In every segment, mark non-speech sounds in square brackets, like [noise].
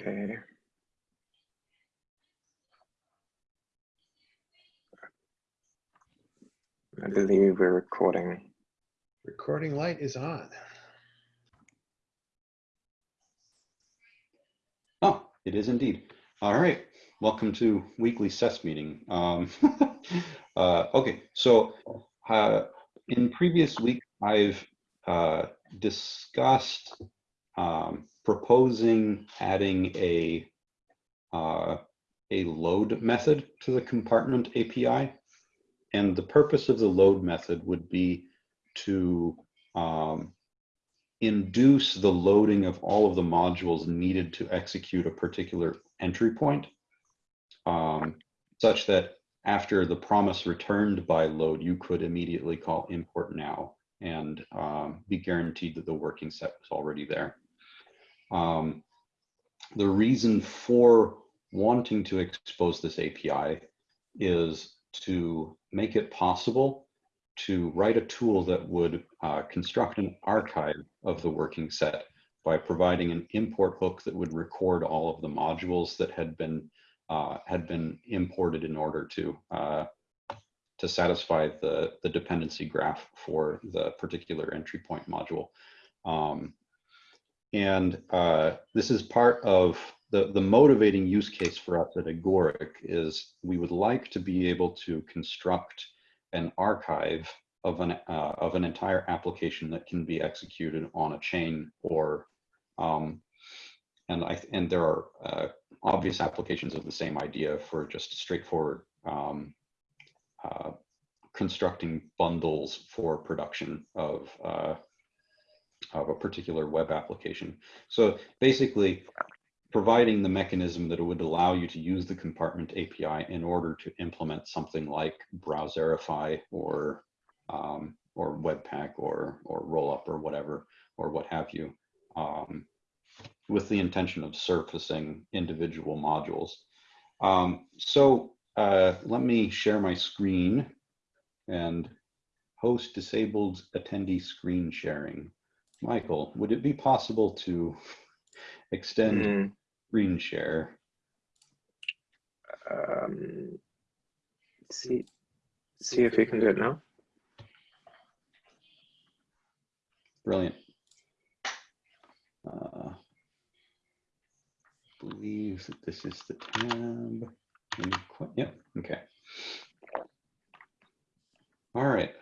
Okay. I believe we're recording. Recording light is on. Oh, it is indeed. All right. Welcome to weekly SES meeting. Um, [laughs] uh, okay, so uh, in previous week, I've uh, discussed um, proposing adding a uh, a load method to the compartment API. And the purpose of the load method would be to um, induce the loading of all of the modules needed to execute a particular entry point, um, such that after the promise returned by load, you could immediately call import now and um, be guaranteed that the working set was already there. Um, the reason for wanting to expose this API is to make it possible to write a tool that would uh, construct an archive of the working set by providing an import hook that would record all of the modules that had been uh, had been imported in order to uh, to satisfy the the dependency graph for the particular entry point module. Um, and uh, this is part of the, the motivating use case for us at Agoric is we would like to be able to construct an archive of an, uh, of an entire application that can be executed on a chain or, um, and, I, and there are uh, obvious applications of the same idea for just straightforward um, uh, constructing bundles for production of uh, of a particular web application. So basically, providing the mechanism that it would allow you to use the compartment API in order to implement something like Browserify or um, or Webpack or or Rollup or whatever or what have you, um, with the intention of surfacing individual modules. Um, so uh, let me share my screen and host disabled attendee screen sharing. Michael, would it be possible to extend Mm, screen share? um, see, see if we can do it now. Brilliant. Uh, believe that this is the tab. Let me quit- Yep, okay. All right.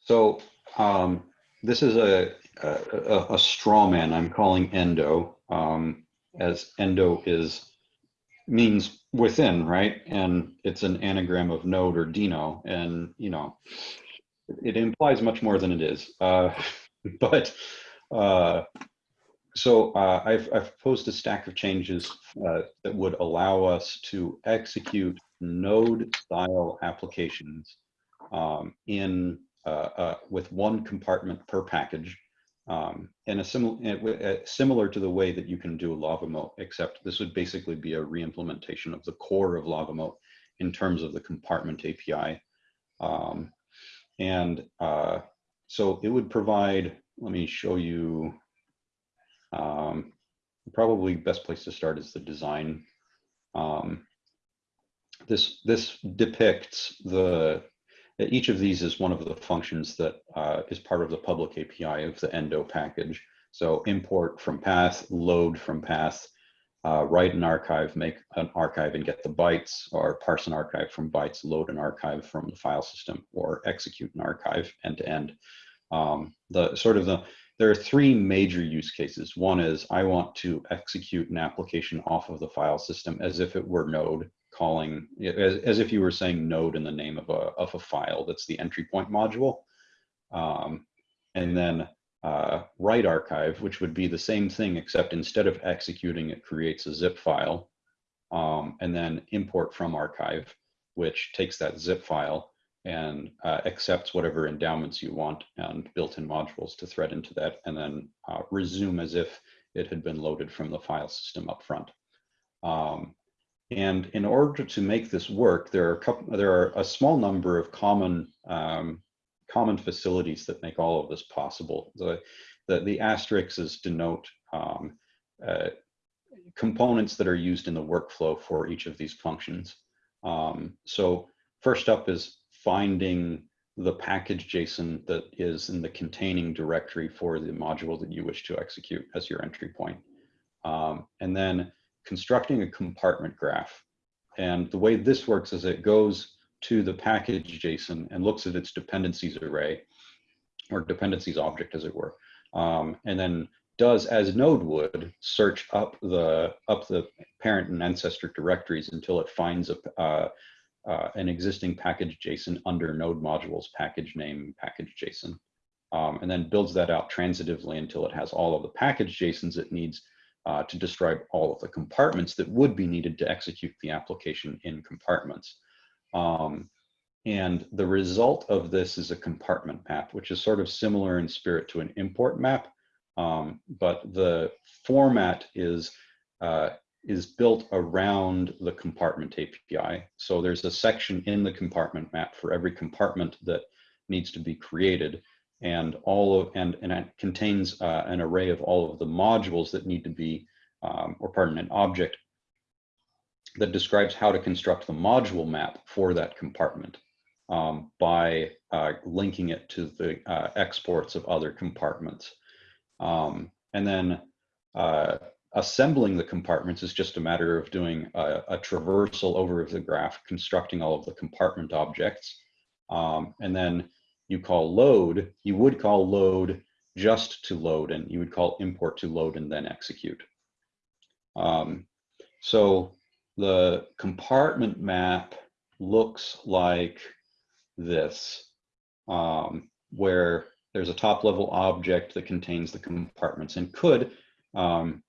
So um, this is a, a, a- straw man I'm calling endo, um, as endo is means within, right? And it's an anagram of node or dino, and you know, it implies much more than it is. Uh, [laughs] but uh, so uh, I've, I've proposed a stack of changes uh, that would allow us to execute node style applications um, in uh, uh, with one compartment per package. Um, and a similar, similar to the way that you can do LavaMoat, except this would basically be a reimplementation of the core of LavaMoat in terms of the compartment API. Um, and uh, so it would provide, let me show you, um, probably best place to start is the design. Um, this, this depicts the, each of these is one of the functions that uh, is part of the public API of the endo package. So import from path, load from path, uh, write an archive, make an archive and get the bytes, or parse an archive from bytes, load an archive from the file system, or execute an archive end to end. Um, the sort of the there are three major use cases. One is I want to execute an application off of the file system as if it were Node calling, as, as if you were saying Node in the name of a of a file. That's the entry point module, um, and then uh, write archive, which would be the same thing, except instead of executing, it creates a zip file, um, and then import from archive, which takes that zip file and uh, accepts whatever endowments you want and built-in modules to thread into that, and then uh, resume as if it had been loaded from the file system up front. Um, and in order to make this work, there are a couple, there are a small number of common um, common facilities that make all of this possible. The, the, the asterisks denote um, uh, components that are used in the workflow for each of these functions. Um, so first up is finding the package JSON that is in the containing directory for the module that you wish to execute as your entry point. Um, and then constructing a compartment graph. And the way this works is it goes to the package JSON and looks at its dependencies array or dependencies object as it were. Um, and then does as node would search up the up the parent and ancestor directories until it finds a uh, uh, an existing package JSON under node modules package name package JSON, um, and then builds that out transitively until it has all of the package JSONs it needs uh, to describe all of the compartments that would be needed to execute the application in compartments. Um, and the result of this is a compartment map, which is sort of similar in spirit to an import map, um, but the format is uh, is built around the compartment API. So there's a section in the compartment map for every compartment that needs to be created, and all of and and it contains uh, an array of all of the modules that need to be, um, or pardon, an object that describes how to construct the module map for that compartment um, by uh, linking it to the uh, exports of other compartments. Um, and then uh, assembling the compartments is just a matter of doing a, a, traversal over of the graph, constructing all of the compartment objects. Um, and then you call load, you would call load just to load, and you would call import to load and then execute. Um, so the compartment map looks like this, um, where there's a top level object that contains the compartments and could, um,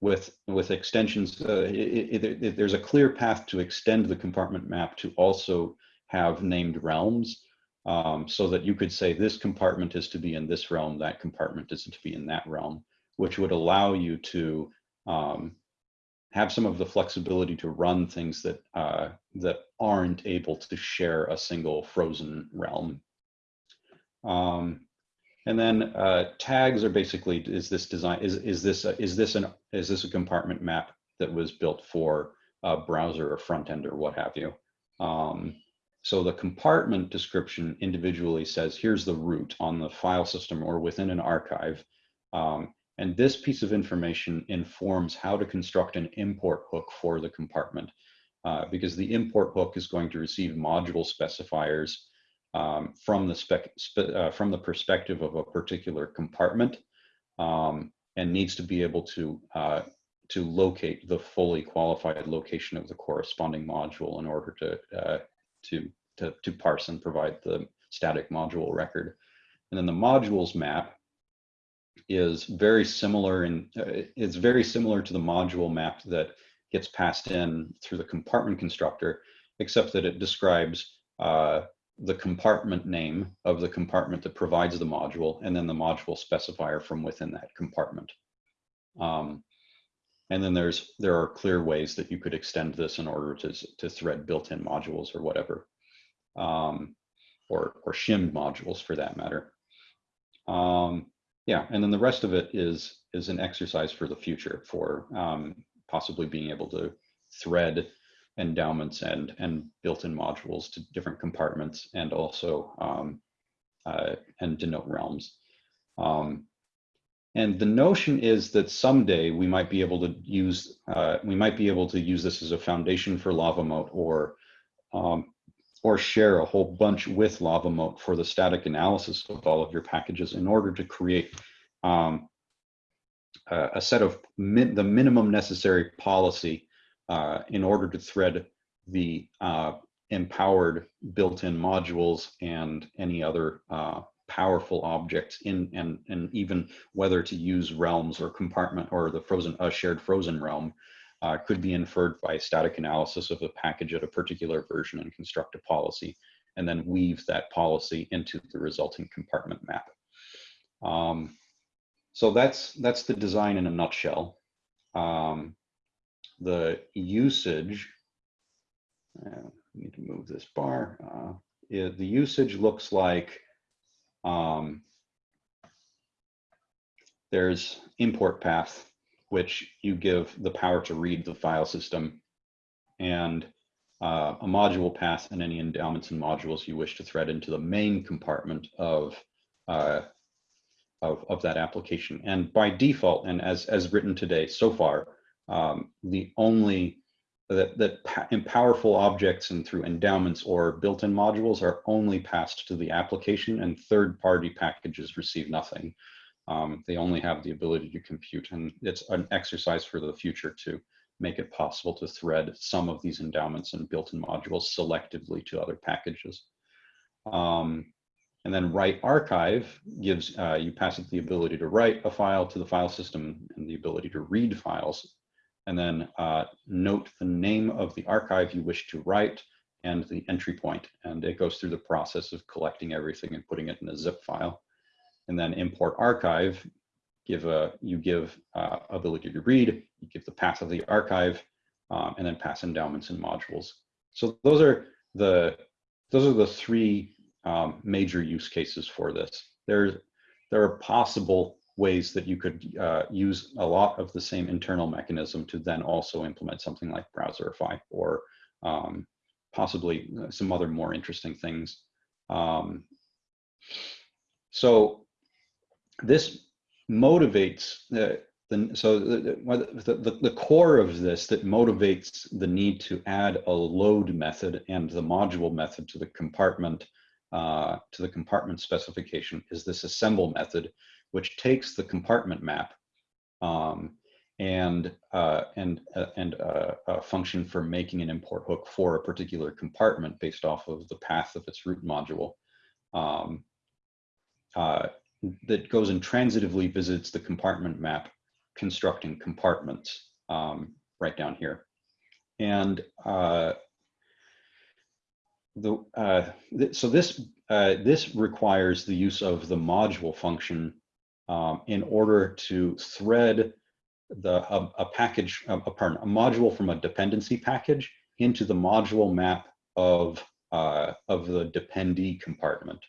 with, with extensions, uh, it, it, it, there's a clear path to extend the compartment map to also have named realms um, so that you could say this compartment is to be in this realm, that compartment is to be in that realm, which would allow you to um, have some of the flexibility to run things that uh, that aren't able to share a single frozen realm. Um, and then uh, tags are basically is this design is is this a, is this an is this a compartment map that was built for a browser or front end or what have you. Um, so the compartment description individually says here's the root on the file system or within an archive. Um, and this piece of information informs how to construct an import hook for the compartment uh, because the import hook is going to receive module specifiers um, from the spec spe uh, from the perspective of a particular compartment um, and needs to be able to uh, to locate the fully qualified location of the corresponding module in order to uh, to to to parse and provide the static module record. And then the modules map is very similar and uh, it's very similar to the module map that gets passed in through the compartment constructor, except that it describes uh, the compartment name of the compartment that provides the module and then the module specifier from within that compartment. Um, and then there's there are clear ways that you could extend this in order to, to thread built-in modules or whatever, um, or, or shimmed modules for that matter. Um, yeah, and then the rest of it is is an exercise for the future for um, possibly being able to thread endowments and and built-in modules to different compartments and also um, uh, and denote realms. Um, and the notion is that someday we might be able to use uh, we might be able to use this as a foundation for LavaMoat or um, or share a whole bunch with LavaMoat for the static analysis of all of your packages in order to create um, a, a set of min the minimum necessary policy uh, in order to thread the uh, empowered built-in modules and any other uh, powerful objects in and and even whether to use realms or compartment or the frozen a shared frozen realm uh, could be inferred by static analysis of the package at a particular version and construct a policy, and then weave that policy into the resulting compartment map. Um, so that's that's the design in a nutshell. Um, the usage, uh, need to move this bar. Uh, it, the usage looks like um, there's import path which you give the power to read the file system, and uh, a module path and any endowments and modules you wish to thread into the main compartment of, uh, of, of that application. And by default, and as, as written today so far, um, the only that, that in powerful objects and through endowments or built-in modules are only passed to the application and third-party packages receive nothing. Um, they only have the ability to compute and it's an exercise for the future to make it possible to thread some of these endowments and built-in modules selectively to other packages. Um, and then write archive gives uh, you pass it the ability to write a file to the file system and the ability to read files and then uh, note the name of the archive you wish to write and the entry point. And it goes through the process of collecting everything and putting it in a zip file. And then import archive, give a, you give uh, ability to read, you give the path of the archive, um, and then pass endowments and modules. So those are the, those are the three um, major use cases for this. There's, there are possible ways that you could uh, use a lot of the same internal mechanism to then also implement something like Browserify or um, possibly uh, some other more interesting things. Um, so this motivates the, the so the, the, the core of this that motivates the need to add a load method and the module method to the compartment uh, to the compartment specification is this assemble method, which takes the compartment map um, and uh, and uh, and uh, a function for making an import hook for a particular compartment based off of the path of its root module um, uh, that goes and transitively visits the compartment map, constructing compartments um, right down here. And uh, the uh, th so this this requires the use of the module function um, in order to thread the a, a package a, pardon, a module from a dependency package into the module map of uh, of the dependee compartment.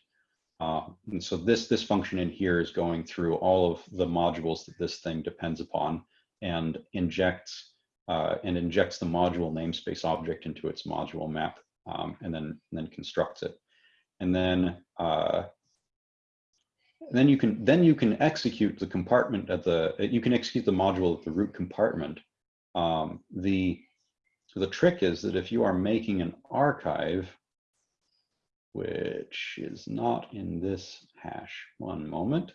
Uh, and so this this function in here is going through all of the modules that this thing depends upon and injects uh, and injects the module namespace object into its module map um, and then and then constructs it. And then uh, then you can then you can execute the compartment at the you can execute the module at the root compartment. Um, the the trick is that if you are making an archive, which is not in this hash, one moment.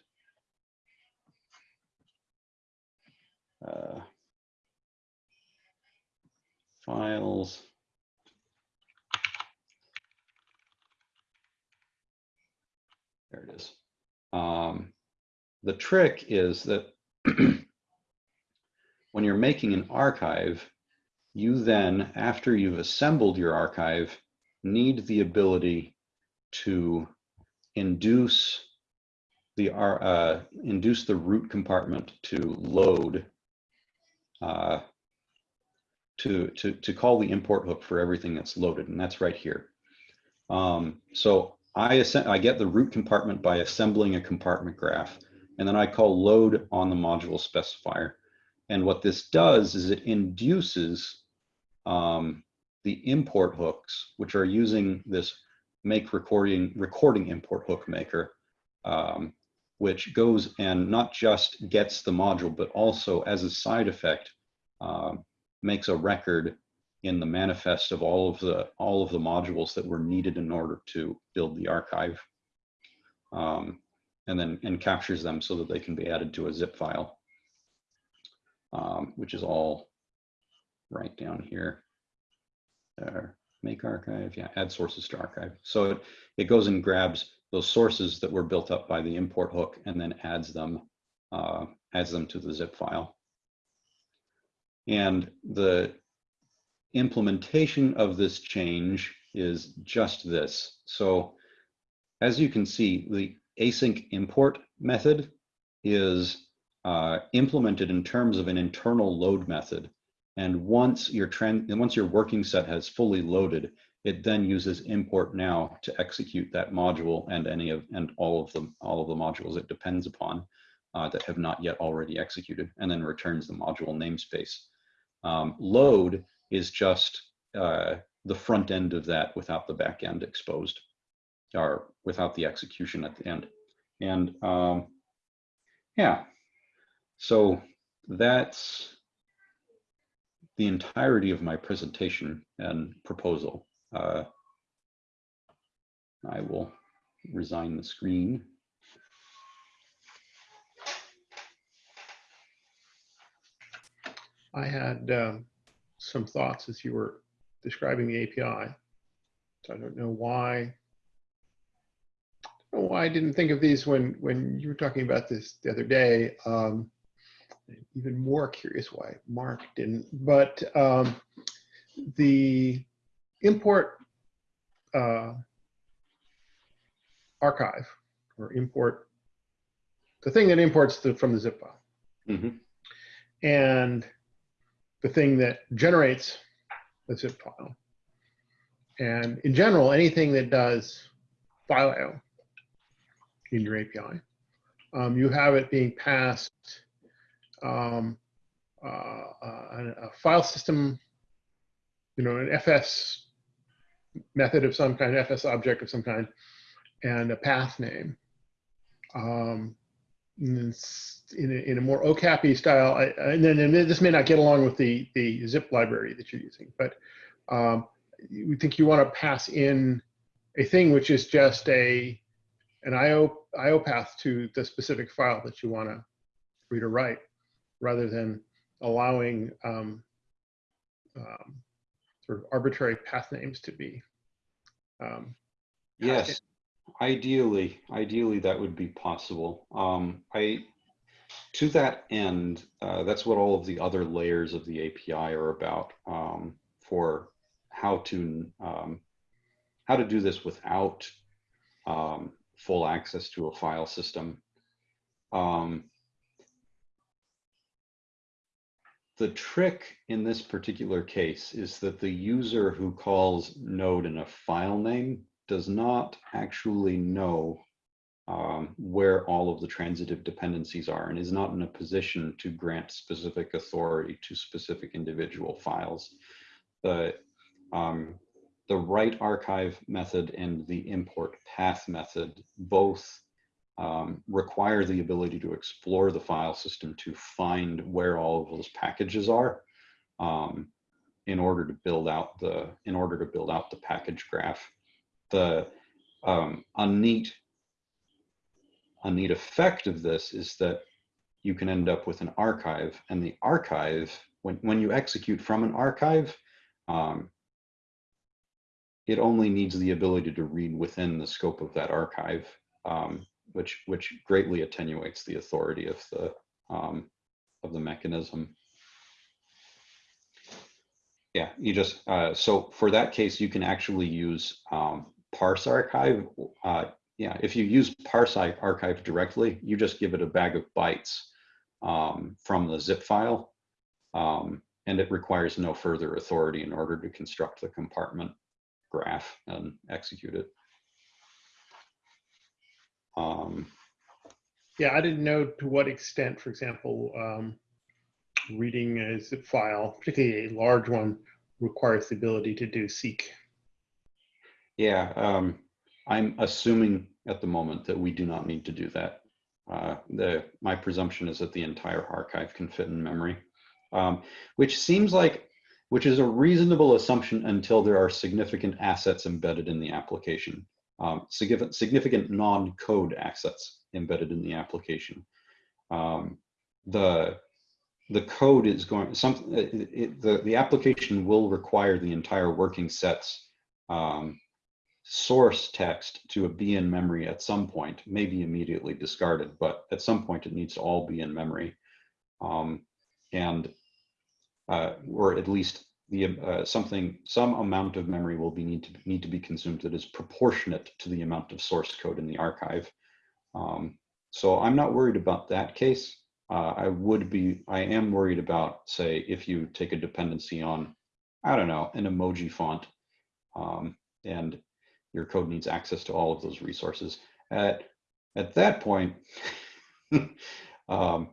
Uh, files. There it is. Um, the trick is that [clears throat] when you're making an archive, you then, after you've assembled your archive, need the ability to induce the uh, induce the root compartment to load uh, to to to call the import hook for everything that's loaded, and that's right here. Um, so I, I get the root compartment by assembling a compartment graph, and then I call load on the module specifier. And what this does is it induces um, the import hooks, which are using this make recording recording import hook maker, um, which goes and not just gets the module, but also as a side effect, uh, makes a record in the manifest of all of the all of the modules that were needed in order to build the archive um, and then and captures them so that they can be added to a zip file um, which is all right down here. Make archive yeah add sources to archive. So it, it goes and grabs those sources that were built up by the import hook and then adds them uh, adds them to the zip file. And the implementation of this change is just this. So as you can see, the async import method is uh, implemented in terms of an internal load method. And once your trend, once your working set has fully loaded, it then uses import now to execute that module and any of and all of the all of the modules it depends upon. uh, that have not yet already executed, and then returns the module namespace. Um, load is just uh, the front end of that without the back end exposed, or without the execution at the end. And um, yeah, so that's the entirety of my presentation and proposal. Uh, I will resign the screen. I had um, some thoughts as you were describing the API. So I don't know why. I don't know why I didn't think of these when when you were talking about this the other day. Um, even more curious why Mark didn't. But um, the import uh, archive or import the thing that imports the, from the zip file Mhm. and the thing that generates the zip file. And in general, anything that does file IO in your API, um, you have it being passed um, uh, a, a file system, you know, an FS method of some kind, FS object of some kind, and a path name. Um, in, a, in a more OCAPy style, I, and then and this may not get along with the, the zip library that you're using, but um, we think you want to pass in a thing which is just a an IO IO path to the specific file that you want to read or write, rather than allowing um, um, sort of arbitrary path names to be. Um. Yes, ideally, ideally that would be possible. Um, I, to that end, uh, that's what all of the other layers of the API are about um, for how to um, how to do this without um, full access to a file system. Um, the trick in this particular case is that the user who calls node in a file name does not actually know um, where all of the transitive dependencies are and is not in a position to grant specific authority to specific individual files. The, um, the write archive method and the import path method both um, require the ability to explore the file system to find where all of those packages are um, in order to build out the in order to build out the package graph. The um, a neat a neat effect of this is that you can end up with an archive, and the archive when when you execute from an archive. Um, it only needs the ability to read within the scope of that archive. Um, which which greatly attenuates the authority of the um, of the mechanism. Yeah, you just uh, so for that case, you can actually use um, parse archive. Uh, yeah, if you use parse archive directly, you just give it a bag of bytes um, from the zip file, um, and it requires no further authority in order to construct the compartment graph and execute it. Um, Yeah, I didn't know to what extent, for example, um, reading a zip file, particularly a large one, requires the ability to do seek. Yeah, um, I'm assuming at the moment that we do not need to do that. Uh, the my presumption is that the entire archive can fit in memory, um, which seems like, which is a reasonable assumption until there are significant assets embedded in the application, um, significant significant non-code assets embedded in the application. Um, the the code is going some it, it, the the application will require the entire working sets um, source text to be in memory at some point, maybe immediately discarded, but at some point it needs to all be in memory. Um, and, uh, or at least the uh, something, some amount of memory will be need to need to be consumed that is proportionate to the amount of source code in the archive. Um, so I'm not worried about that case. Uh, I would be, I am worried about, say, if you take a dependency on, I don't know, an emoji font, um, and your code needs access to all of those resources. At, at that point, [laughs] Um,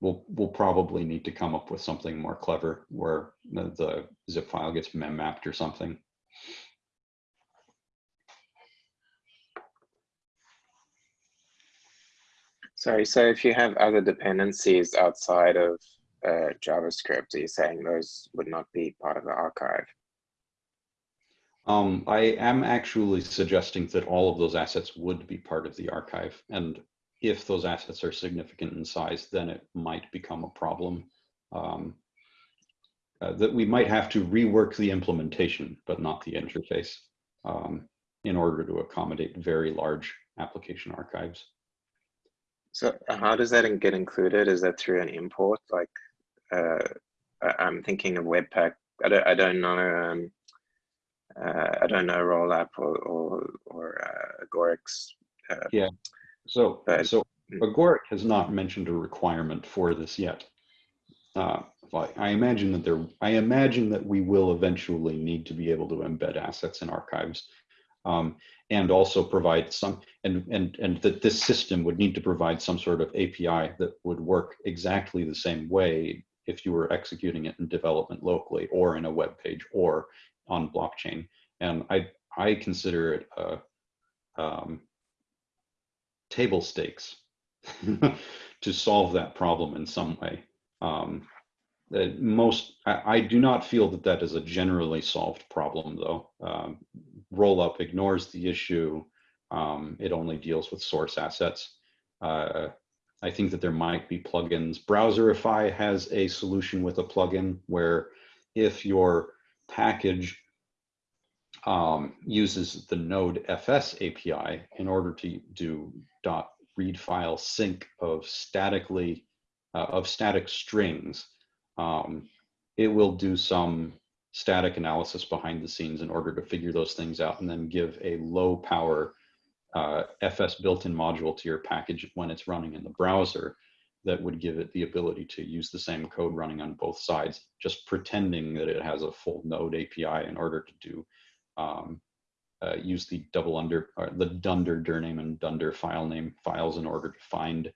we'll we'll probably need to come up with something more clever where the, the zip file gets mem mapped or something. Sorry, so if you have other dependencies outside of uh, JavaScript, are you saying those would not be part of the archive? Um, I am actually suggesting that all of those assets would be part of the archive. And if those assets are significant in size, then it might become a problem. Um, uh, that we might have to rework the implementation, but not the interface um, in order to accommodate very large application archives. So how does that get included? Is that through an import? Like, uh, I'm thinking of Webpack. I don't, I don't know. Um, uh, I don't know Rollup or or, or uh. Uh, So, But- so mm. Agoric has not mentioned a requirement for this yet. Uh, I imagine that there, I imagine that we will eventually need to be able to embed assets in archives. Um, and also provide some, and, and, and that this system would need to provide some sort of API that would work exactly the same way if you were executing it in development locally or in a web page or on blockchain. And I, I consider it a, um, table stakes [laughs] to solve that problem in some way. Um, uh, most, I, I do not feel that that is a generally solved problem though. Um, Rollup ignores the issue. Um, it only deals with source assets. Uh, I think that there might be plugins. Browserify has a solution with a plugin where if your package um, uses the Node FS API in order to do dot read file sync of statically uh, of static strings. Um, it will do some static analysis behind the scenes in order to figure those things out and then give a low power uh, FS built-in module to your package when it's running in the browser that would give it the ability to use the same code running on both sides, just pretending that it has a full node API in order to do um, uh, use the double under or the dunder dirname and dunder file name files in order to find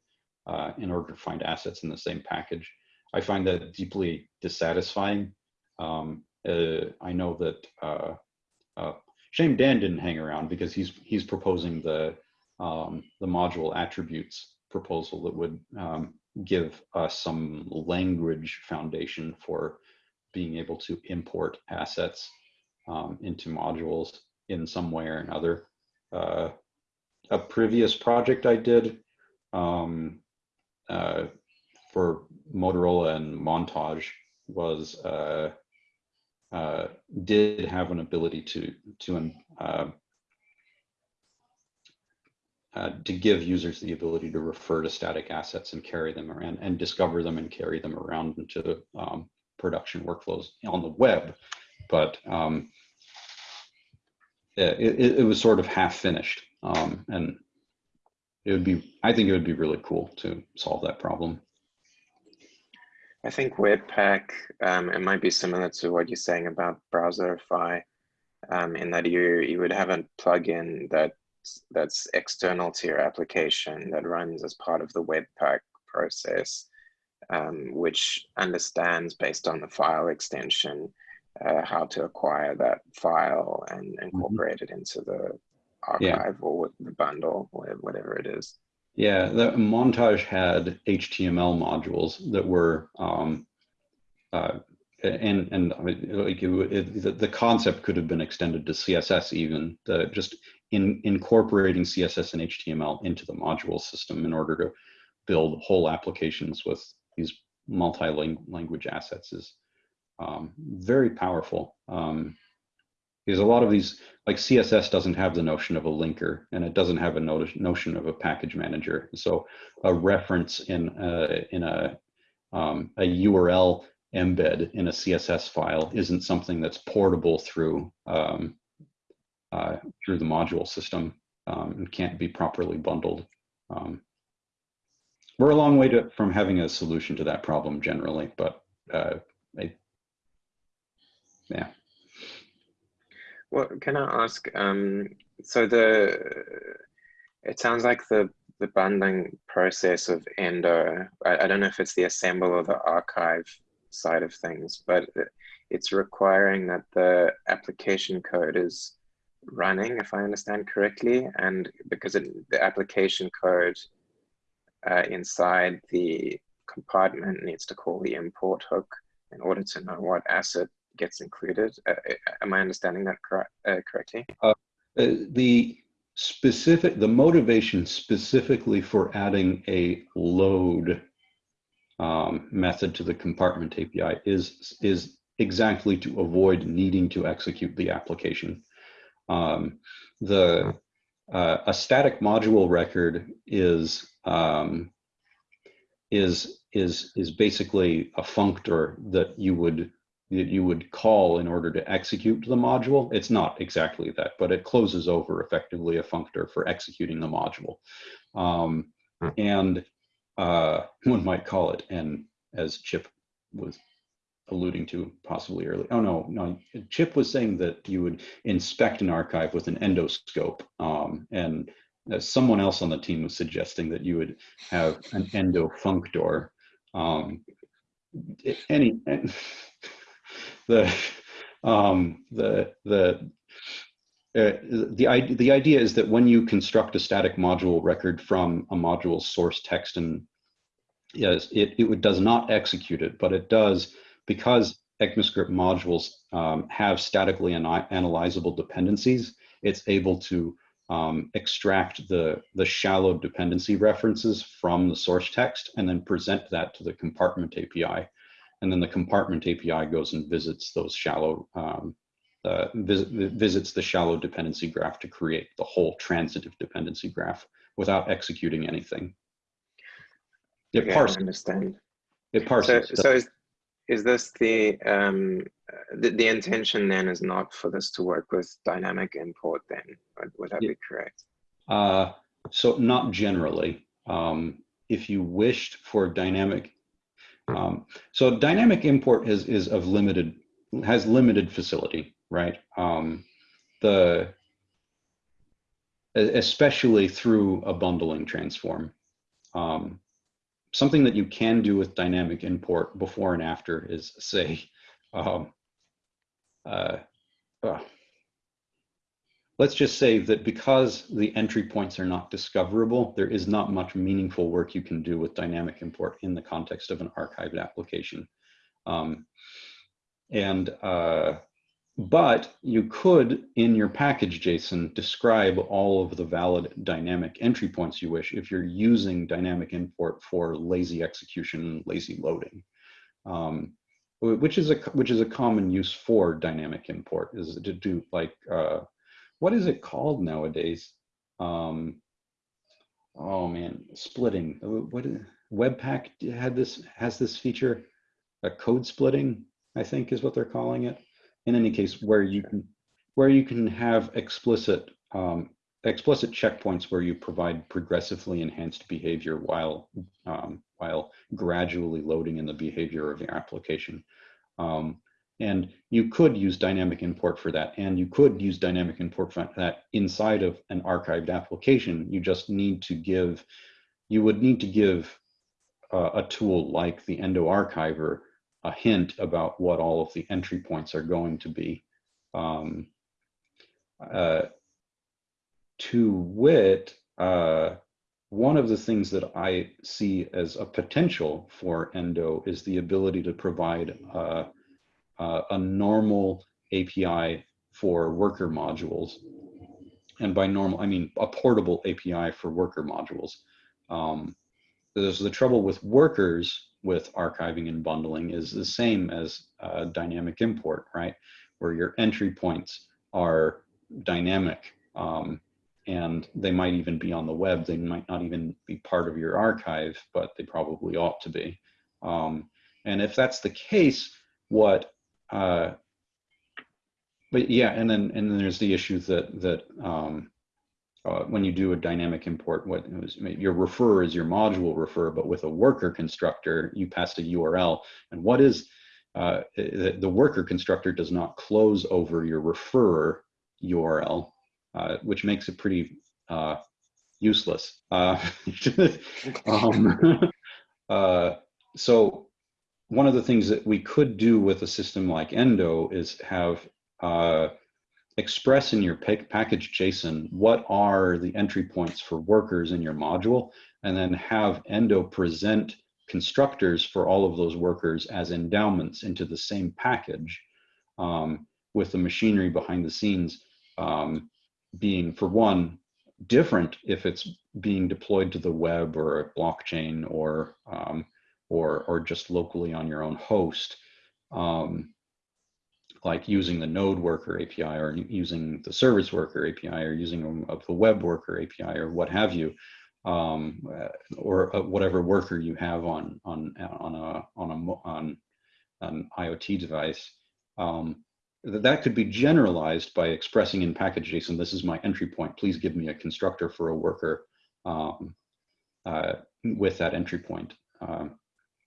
uh, in order to find assets in the same package. I find that deeply dissatisfying. Um, uh, I know that uh, uh, shame Dan didn't hang around because he's he's proposing the um, the module attributes proposal that would um, give us some language foundation for being able to import assets um, into modules in some way or another. Uh, a previous project I did um, uh, for Motorola and Montage was uh, uh, did have an ability to to um, uh, to give users the ability to refer to static assets and carry them around and discover them and carry them around into um, production workflows on the web. But um, it, it, it was sort of half finished. Um, and it would be, I think it would be really cool to solve that problem. I think Webpack, um, it might be similar to what you're saying about Browserify, um, in that you you would have a plugin that that's external to your application that runs as part of the Webpack process, um, which understands based on the file extension uh, how to acquire that file and incorporate it into the Yeah. archive or the bundle, or whatever it is. Yeah, the montage had HTML modules that were, um, uh, and and I mean, like it, it, the, the concept could have been extended to CSS even. The, just in incorporating CSS and HTML into the module system in order to build whole applications with these multi-language assets is um, very powerful. Um, because a lot of these, like CSS doesn't have the notion of a linker and it doesn't have a no- notion of a package manager. So a reference in a, in a, um, a URL embed in a CSS file isn't something that's portable through, um, uh, through the module system um, and can't be properly bundled. Um, we're a long way to, from having a solution to that problem generally, but uh, I, yeah. Well, can I ask? Um, so the it sounds like the the bundling process of Endo, I, I don't know if it's the assemble or the archive side of things, but it's requiring that the application code is running, if I understand correctly, and because it, the application code uh, inside the compartment needs to call the import hook in order to know what asset gets included. Uh, uh, am I understanding that correct, uh, correctly? Uh, the specific, the motivation specifically for adding a load um, method to the compartment API is, is exactly to avoid needing to execute the application. Um, the uh, a static module record is um, is is is basically a functor that you would that you would call in order to execute the module. It's not exactly that, but it closes over effectively a functor for executing the module. Um, Hmm. and uh, [laughs] one might call it, and as Chip was alluding to possibly earlier. Oh no, no, Chip was saying that you would inspect an archive with an endoscope, um, and uh, someone else on the team was suggesting that you would have an endo functor. Um, any [laughs] the um, the the uh, the idea, the idea is that when you construct a static module record from a module source text and yes, it, it does not execute it, but it does because ECMAScript modules um, have statically ana- analyzable dependencies, it's able to um, extract the, the shallow dependency references from the source text and then present that to the compartment API. And then the compartment API goes and visits those shallow, um, uh, vis visits the shallow dependency graph to create the whole transitive dependency graph without executing anything. It I parses, understand. it So, parses. so is, is this the, um, the, the intention then is not for this to work with dynamic import then? Would, would that Yeah. be correct? Uh, so not generally. Um, if you wished for dynamic, um, so dynamic import is is of limited has limited facility, right? Um, the especially through a bundling transform. Um, something that you can do with dynamic import before and after is say, um, uh, uh, let's just say that because the entry points are not discoverable, there is not much meaningful work you can do with dynamic import in the context of an archived application. Um, and, uh, but you could, in your package JSON, describe all of the valid dynamic entry points you wish if you're using dynamic import for lazy execution, lazy loading. Um, which is a which is a common use for dynamic import is to do like uh, what is it called nowadays? Um, oh man, splitting. What is, Webpack had this has this feature, a code splitting, I think is what they're calling it. In any case, where you can where you can have explicit um, explicit checkpoints where you provide progressively enhanced behavior while um, while gradually loading in the behavior of your application. Um, and you could use dynamic import for that. And you could use dynamic import for that inside of an archived application. You just need to give, you would need to give uh, a tool like the Endo Archiver a hint about what all of the entry points are going to be. Um, uh, to wit, uh, one of the things that I see as a potential for Endo is the ability to provide uh, uh, a normal API for worker modules. And by normal, I mean a portable API for worker modules. Um, there's the trouble with workers with archiving and bundling is the same as uh, dynamic import, right? Where your entry points are dynamic um, and they might even be on the web. They might not even be part of your archive, but they probably ought to be. Um, and if that's the case, what uh, but yeah, and then and then there's the issue that that um, uh, when you do a dynamic import, what was, your refer is your module refer, but with a worker constructor, you pass a URL. And what is uh, the, the worker constructor does not close over your refer URL, uh, which makes it pretty uh, useless. Uh, [laughs] um, [laughs] uh, so one of the things that we could do with a system like Endo is have express in your package JSON what are the entry points for workers in your module, and then have Endo present constructors for all of those workers as endowments into the same package um, with the machinery behind the scenes um, being, for one, different if it's being deployed to the web or a blockchain or um, or or just locally on your own host. Um, like using the node worker API or using the service worker API or using a, the web worker API or what have you, um, or uh, whatever worker you have on on on a on a on an IoT device. Um, that could be generalized by expressing in package JSON, this is my entry point. Please give me a constructor for a worker um, uh, with that entry point. Um,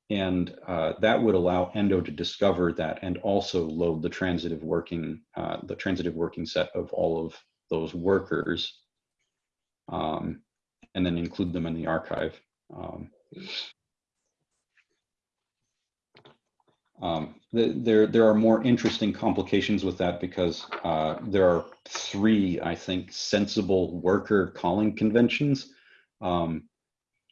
and uh, that would allow Endo to discover that and also load the transitive working, uh, the transitive working set of all of those workers um, and then include them in the archive. Um, um, the, there, there are more interesting complications with that because uh, there are three, I think, sensible worker calling conventions. Um,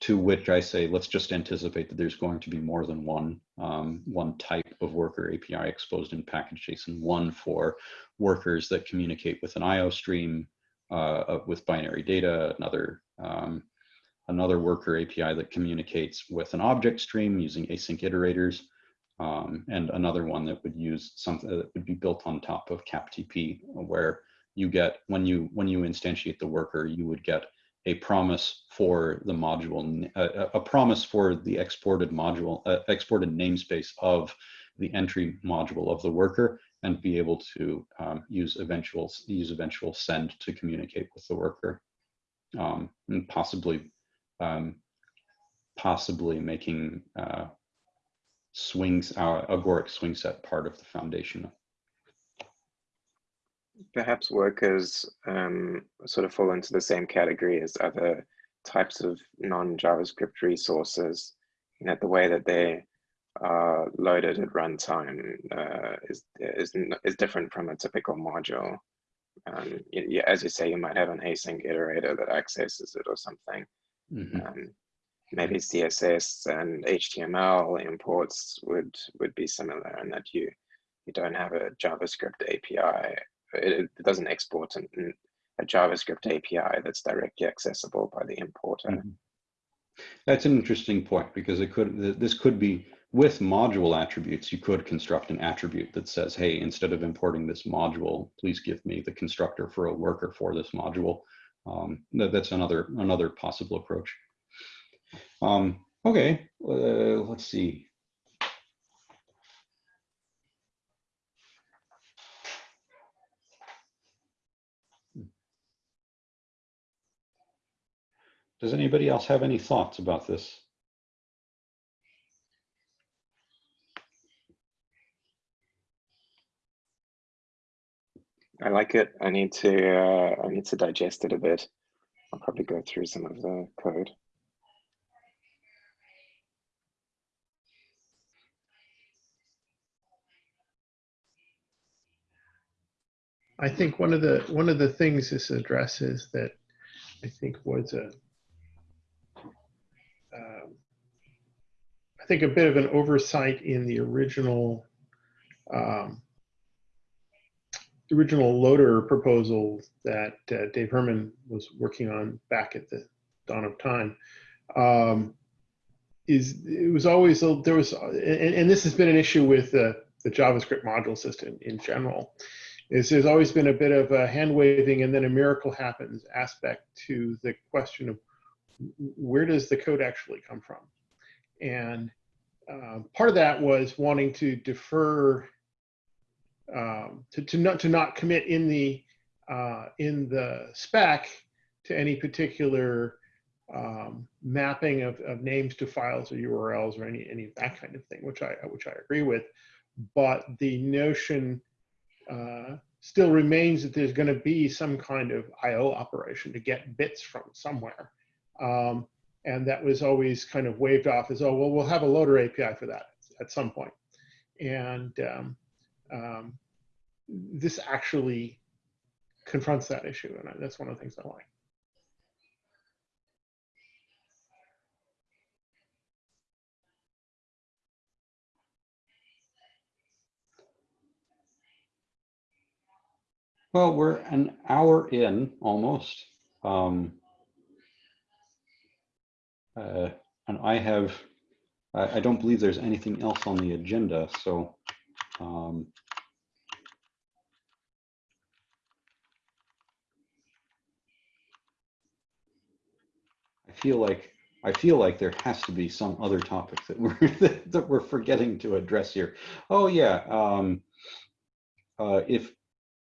to which I say, let's just anticipate that there's going to be more than one, um, one type of worker API exposed in package JSON, one for workers that communicate with an IO stream uh, with binary data, another, um, another worker API that communicates with an object stream using async iterators, um, and another one that would use something that would be built on top of CapTP, where you get, when you, when you instantiate the worker, you would get a promise for the module, a, a promise for the exported module, uh, exported namespace of the entry module of the worker and be able to um, use eventual use eventual send to communicate with the worker. Um, and possibly um, possibly making uh, swings uh, agoric swing set part of the foundation perhaps workers um, sort of fall into the same category as other types of non-JavaScript resources. You know, the way that they are loaded at runtime uh, is, is, is different from a typical module. Um, you, as you say, you might have an async iterator that accesses it or something. Mm -hmm. um, maybe CSS and HTML imports would would be similar in that you you don't have a JavaScript API it, it doesn't export an, a JavaScript API that's directly accessible by the importer. Mm -hmm. That's an interesting point because it could this could be with module attributes. You could construct an attribute that says, "Hey, instead of importing this module, please give me the constructor for a worker for this module." Um, that, that's another another possible approach. Um, okay, uh, let's see. Does anybody else have any thoughts about this? I like it. I need to uh, I need to digest it a bit. I'll probably go through some of the code. I think one of the one of the things this addresses that I think was a um, I think a bit of an oversight in the original um, original loader proposal that uh, Dave Herman was working on back at the dawn of time. Um, is it was always there was and, and, this has been an issue with uh, the JavaScript module system in general is there's always been a bit of a hand waving and then a miracle happens aspect to the question of where does the code actually come from? And uh, part of that was wanting to defer um, to, to not to not commit in the uh, in the spec to any particular um, mapping of, of names to files or URLs or any any of that kind of thing, which I which I agree with. But the notion uh, still remains that there's going to be some kind of I/O operation to get bits from somewhere Um, and that was always kind of waved off as, oh, well, we'll have a loader API for that at some point. And um, um, this actually confronts that issue. And that's one of the things I like. Well, we're an hour in almost. Um, uh, and I have, I, I don't believe there's anything else on the agenda, so. Um, I feel like, I feel like there has to be some other topic that we're, [laughs] that, we're forgetting to address here. Oh, yeah. Um, uh, if,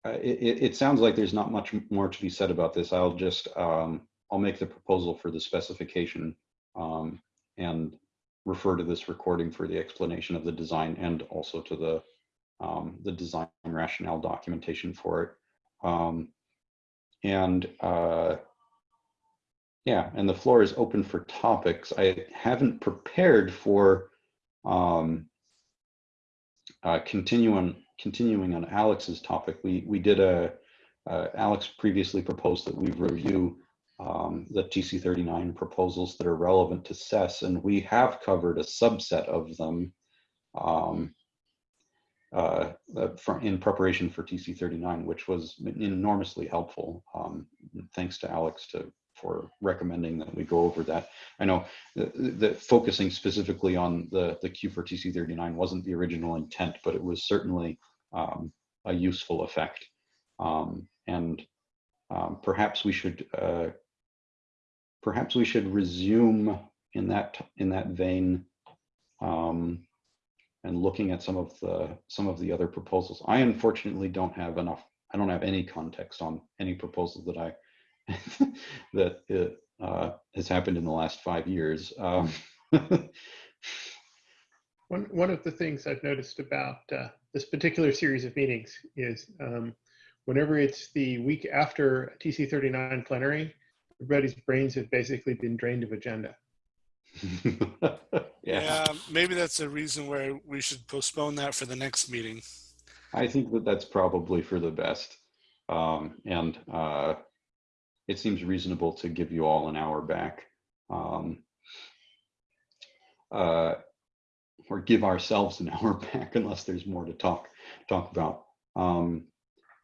uh, it, it- it sounds like there's not much more to be said about this. I'll just, um, I'll make the proposal for the specification um, and refer to this recording for the explanation of the design and also to the, um, the design rationale documentation for it. Um, and uh, yeah, and the floor is open for topics. I haven't prepared for um, uh, continuing continuing on Alex's topic, we we did a uh, Alex previously proposed that we review um, the TC39 proposals that are relevant to SES, and we have covered a subset of them um, uh, uh, for, in preparation for TC39, which was enormously helpful. Um, thanks to Alex to for recommending that we go over that. I know that focusing specifically on the, the Q for TC39 wasn't the original intent, but it was certainly um, a useful effect. Um, and um, perhaps we should uh, perhaps we should resume in that in that vein um, and looking at some of the some of the other proposals. I unfortunately don't have enough. I don't have any context on any proposal that I [laughs] that it, uh, has happened in the last five years. Um, [laughs] One, one of the things I've noticed about uh, this particular series of meetings is um, whenever it's the week after TC39 plenary, everybody's brains have basically been drained of agenda. [laughs] yeah. Yeah, maybe that's a reason where we should postpone that for the next meeting. I think that that's probably for the best. Um, and uh, it seems reasonable to give you all an hour back. Um, uh, or give ourselves an [laughs] hour back unless there's more to talk talk about. Um,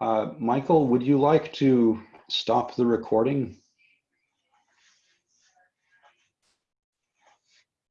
uh, Michael, would you like to stop the recording